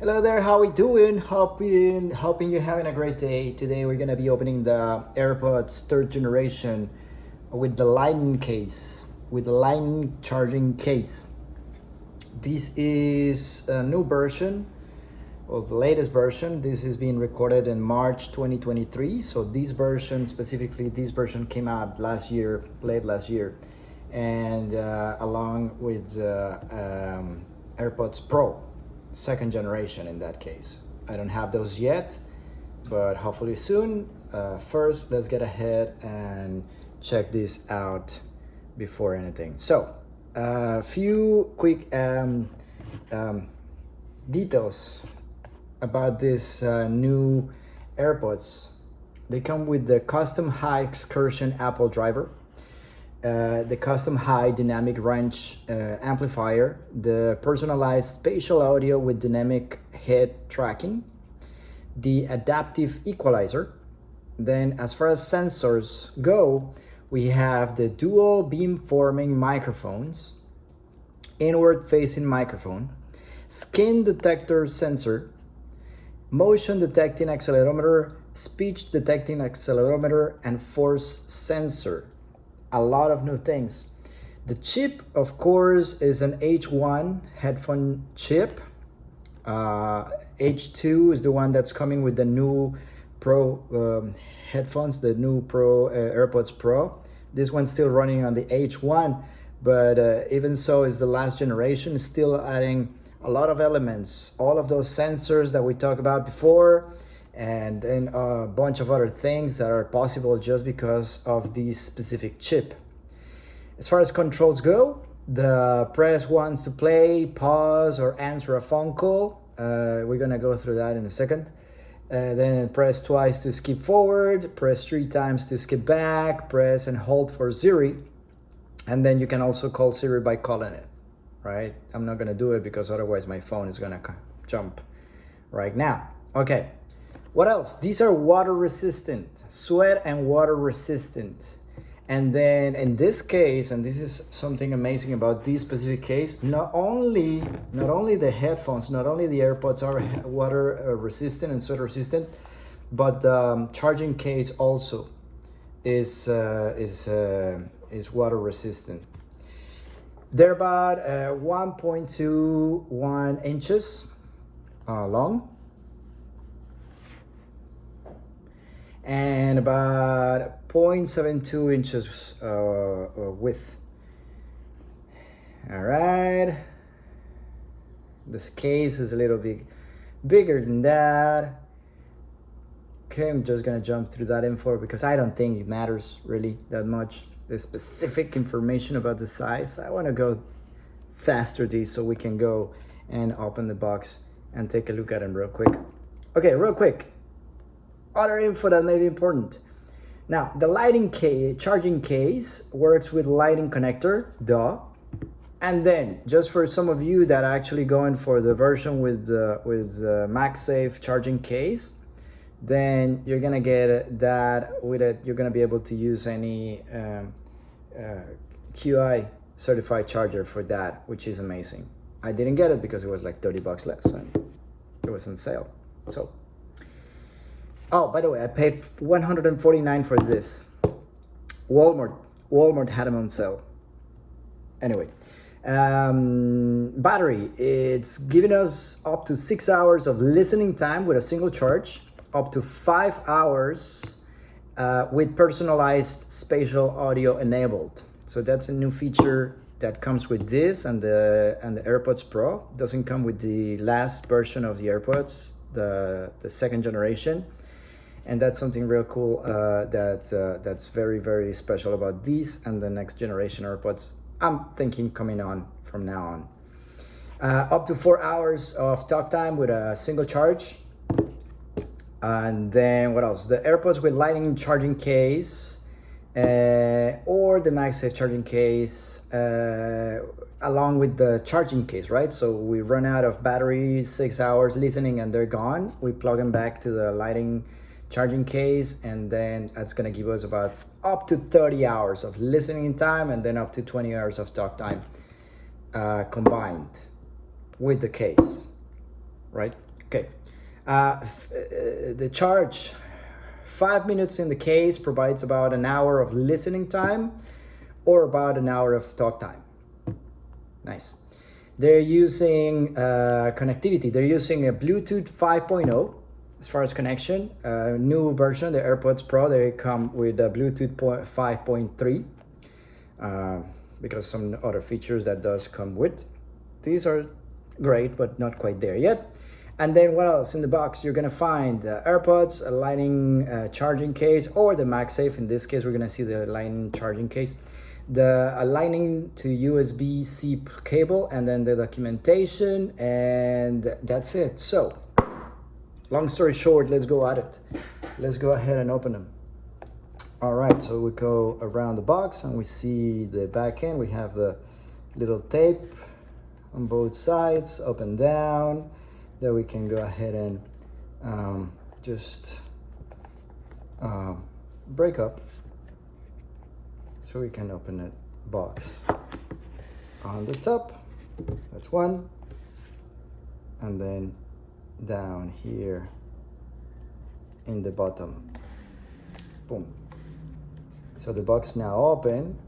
Hello there, how we doing? Hoping, hoping you're having a great day. Today we're gonna be opening the AirPods third generation with the Lightning case, with the Lightning charging case. This is a new version, or the latest version. This is being recorded in March 2023. So this version, specifically this version came out last year, late last year. And uh, along with uh, um, AirPods Pro second generation in that case. I don't have those yet, but hopefully soon. Uh, first, let's get ahead and check this out before anything. So, a uh, few quick um, um, details about this uh, new AirPods. They come with the custom high excursion Apple driver uh, the custom high dynamic range uh, amplifier, the personalized spatial audio with dynamic head tracking, the adaptive equalizer. Then as far as sensors go, we have the dual beamforming microphones, inward facing microphone, skin detector sensor, motion detecting accelerometer, speech detecting accelerometer, and force sensor a lot of new things. The chip, of course, is an H1 headphone chip. Uh, H2 is the one that's coming with the new Pro um, headphones, the new Pro uh, AirPods Pro. This one's still running on the H1, but uh, even so is the last generation, still adding a lot of elements, all of those sensors that we talked about before, and then a bunch of other things that are possible just because of this specific chip. As far as controls go, the press once to play, pause, or answer a phone call. Uh, we're gonna go through that in a second. Uh, then press twice to skip forward, press three times to skip back, press and hold for Siri. And then you can also call Siri by calling it, right? I'm not gonna do it because otherwise my phone is gonna jump right now. Okay, what else? These are water resistant, sweat and water resistant. And then in this case, and this is something amazing about this specific case, not only not only the headphones, not only the AirPods are water uh, resistant and sweat resistant, but the um, charging case also is uh, is uh, is water resistant. They're about uh, 1.21 inches uh, long and about 0.72 inches uh, uh, width. All right. This case is a little bit bigger than that. Okay, I'm just gonna jump through that info because I don't think it matters really that much. The specific information about the size. I wanna go faster these so we can go and open the box and take a look at them real quick. Okay, real quick other info that may be important. Now, the Lightning charging case works with Lightning connector, duh. And then, just for some of you that are actually going for the version with the with the MagSafe charging case, then you're gonna get that with it. You're gonna be able to use any um, uh, QI certified charger for that, which is amazing. I didn't get it because it was like 30 bucks less and it was on sale. So Oh, by the way, I paid 149 for this. Walmart, Walmart had them on sale. Anyway, um, battery, it's giving us up to six hours of listening time with a single charge, up to five hours uh, with personalized spatial audio enabled. So that's a new feature that comes with this and the and the AirPods Pro. Doesn't come with the last version of the AirPods, the the second generation and that's something real cool uh, that uh, that's very very special about these and the next generation AirPods. I'm thinking coming on from now on. Uh, up to four hours of talk time with a single charge. And then what else? The AirPods with lightning charging case uh, or the MagSafe charging case uh, along with the charging case, right? So we run out of battery, six hours listening and they're gone. We plug them back to the Lightning charging case and then that's gonna give us about up to 30 hours of listening time and then up to 20 hours of talk time uh, combined with the case. right? Okay. Uh, uh, the charge, five minutes in the case provides about an hour of listening time or about an hour of talk time. Nice. They're using uh, connectivity. They're using a Bluetooth 5.0 as far as connection. Uh, new version, the AirPods Pro, they come with a Bluetooth 5.3 uh, because some other features that does come with. These are great, but not quite there yet. And then what else in the box? You're gonna find uh, AirPods, a Lightning uh, charging case, or the MagSafe. In this case, we're gonna see the Lightning charging case, the a Lightning to USB-C cable, and then the documentation, and that's it. So, long story short, let's go at it. Let's go ahead and open them. All right, so we go around the box and we see the back end. We have the little tape on both sides, up and down that we can go ahead and um, just uh, break up so we can open the box on the top that's one and then down here in the bottom boom so the box now open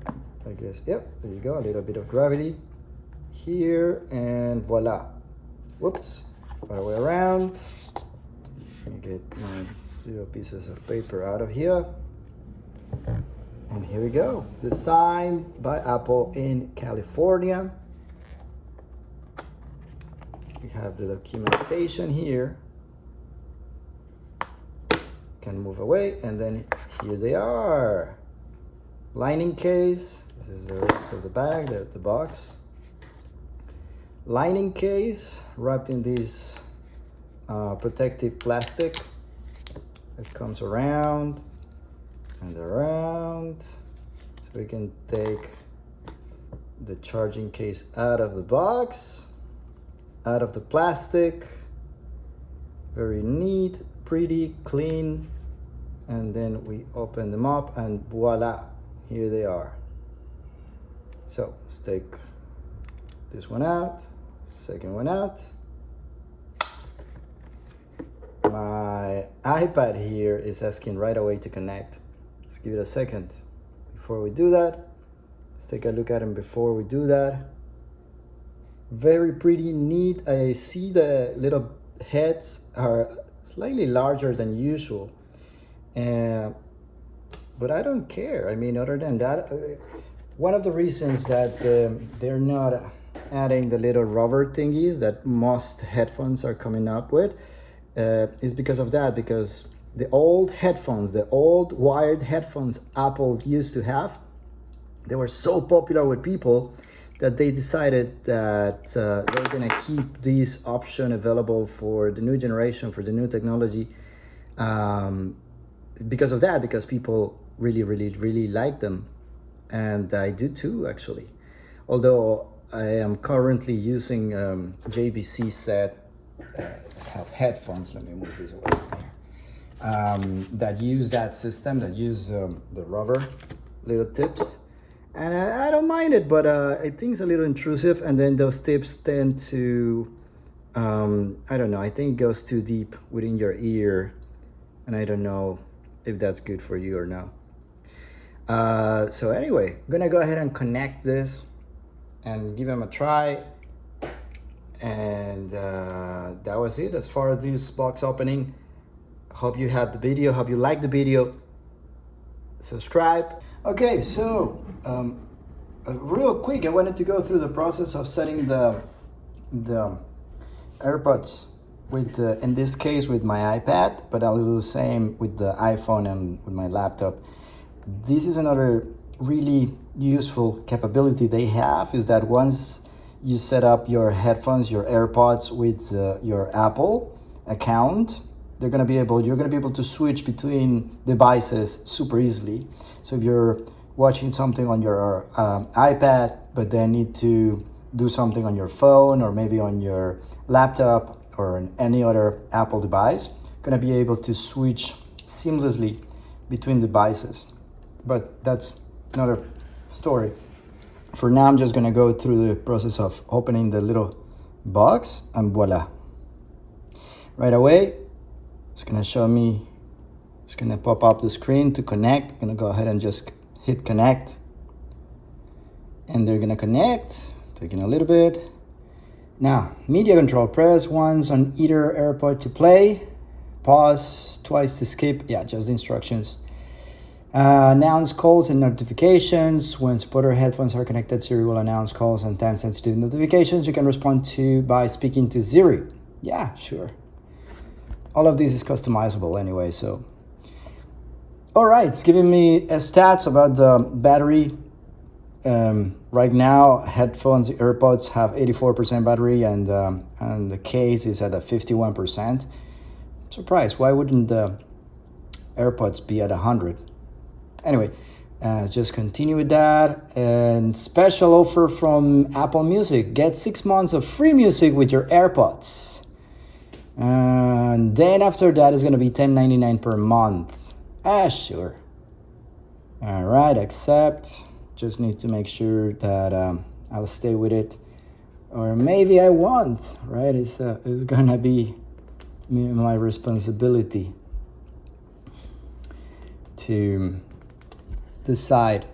I guess yep there you go a little bit of gravity here and voila whoops other way around. Let me get my little pieces of paper out of here. And here we go. Designed by Apple in California. We have the documentation here. Can move away and then here they are. Lightning case. This is the rest of the bag, the, the box Lightning case wrapped in this uh, protective plastic that comes around and around so we can take the charging case out of the box out of the plastic. Very neat pretty clean. And then we open them up and voila here they are. So let's take this one out second one out. My iPad here is asking right away to connect. Let's give it a second. Before we do that let's take a look at them before we do that very pretty neat. I see the little heads are slightly larger than usual. And but I don't care. I mean other than that uh, one of the reasons that um, they're not adding the little rubber thingies that most headphones are coming up with uh, is because of that because the old headphones the old wired headphones apple used to have they were so popular with people that they decided that uh, they're gonna keep this option available for the new generation for the new technology um, because of that because people really really really like them and I do too actually although I am currently using um, JVC set uh, have headphones. Let me move this away. Um, that use that system, that use um, the rubber little tips. And I, I don't mind it, but uh, I think it's a little intrusive. And then those tips tend to, um, I don't know, I think it goes too deep within your ear. And I don't know if that's good for you or not. Uh, so anyway, I'm gonna go ahead and connect this and give them a try and uh, that was it as far as this box opening hope you had the video hope you liked the video subscribe okay so um, uh, real quick I wanted to go through the process of setting the the AirPods with uh, in this case with my iPad but I'll do the same with the iPhone and with my laptop. This is another really useful capability they have is that once you set up your headphones, your AirPods with uh, your Apple account, they're gonna be able, you're gonna be able to switch between devices super easily. So if you're watching something on your um, iPad, but then need to do something on your phone or maybe on your laptop or any other Apple device, gonna be able to switch seamlessly between devices. But that's another story. For now, I'm just gonna go through the process of opening the little box and voila. right away. It's gonna show me, it's gonna pop up the screen to connect. I'm gonna go ahead and just hit connect. And they're gonna connect, taking a little bit. Now, media control, press once on either AirPod to play, pause twice to skip. Yeah, just the instructions. Uh, announce calls and notifications. When supporter headphones are connected, Siri will announce calls and time-sensitive notifications you can respond to by speaking to Siri. Yeah, sure. All of this is customizable anyway, so. All right, it's giving me uh, stats about the battery. Um, right now, headphones, AirPods have 84% battery and, um, and the case is at a 51%. Surprise! why wouldn't the AirPods be at 100? anyway uh, just continue with that and special offer from apple music get six months of free music with your airpods and then after that is going to be 10.99 per month ah sure all right accept just need to make sure that um, i'll stay with it or maybe i won't right it's, uh, it's gonna be my responsibility to decide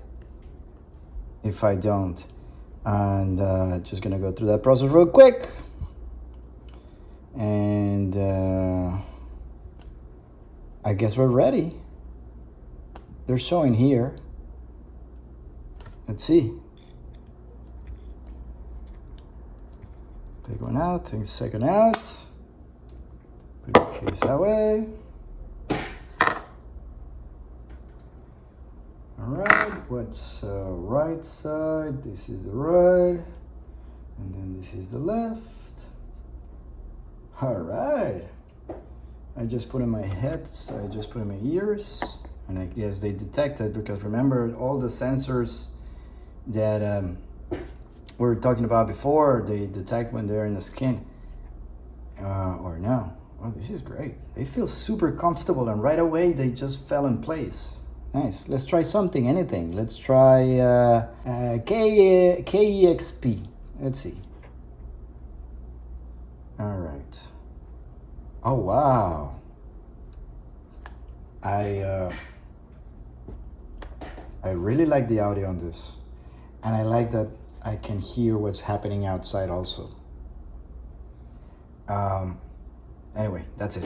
if I don't. And uh, just gonna go through that process real quick. And uh, I guess we're ready. They're showing here. Let's see. Take one out, take second out. Put the case that way. what's uh, right side this is the right and then this is the left all right I just put in my head so I just put in my ears and I guess they detected because remember all the sensors that um, we were talking about before they detect when they're in the skin uh, or no oh this is great they feel super comfortable and right away they just fell in place Nice. Let's try something, anything. Let's try uh, uh, K KEXP. Let's see. All right. Oh, wow. I, uh, I really like the audio on this. And I like that I can hear what's happening outside also. Um, anyway, that's it.